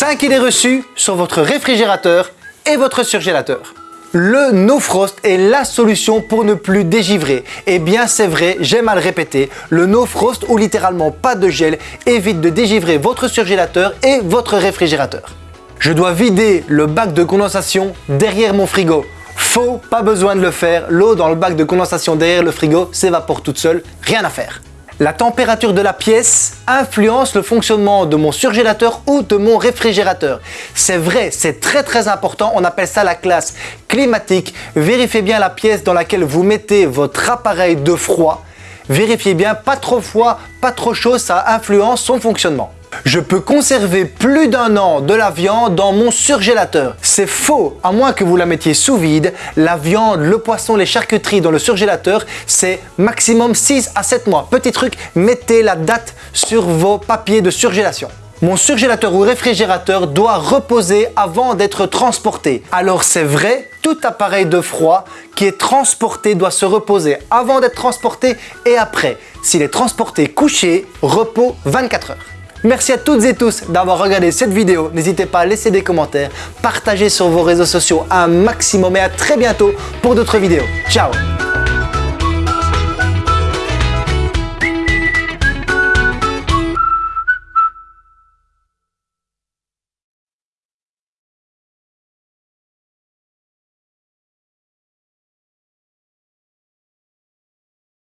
5 idées reçues sur votre réfrigérateur et votre surgélateur. Le No Frost est la solution pour ne plus dégivrer. Eh bien c'est vrai, j'aime à le répéter, le No Frost ou littéralement pas de gel évite de dégivrer votre surgélateur et votre réfrigérateur. Je dois vider le bac de condensation derrière mon frigo. Faux, pas besoin de le faire, l'eau dans le bac de condensation derrière le frigo s'évapore toute seule, rien à faire. La température de la pièce influence le fonctionnement de mon surgélateur ou de mon réfrigérateur. C'est vrai, c'est très très important, on appelle ça la classe climatique. Vérifiez bien la pièce dans laquelle vous mettez votre appareil de froid. Vérifiez bien, pas trop froid, pas trop chaud, ça influence son fonctionnement. Je peux conserver plus d'un an de la viande dans mon surgélateur. C'est faux, à moins que vous la mettiez sous vide. La viande, le poisson, les charcuteries dans le surgélateur, c'est maximum 6 à 7 mois. Petit truc, mettez la date sur vos papiers de surgélation. Mon surgélateur ou réfrigérateur doit reposer avant d'être transporté. Alors c'est vrai, tout appareil de froid qui est transporté doit se reposer avant d'être transporté et après. S'il est transporté couché, repos 24 heures. Merci à toutes et tous d'avoir regardé cette vidéo. N'hésitez pas à laisser des commentaires, partager sur vos réseaux sociaux un maximum et à très bientôt pour d'autres vidéos. Ciao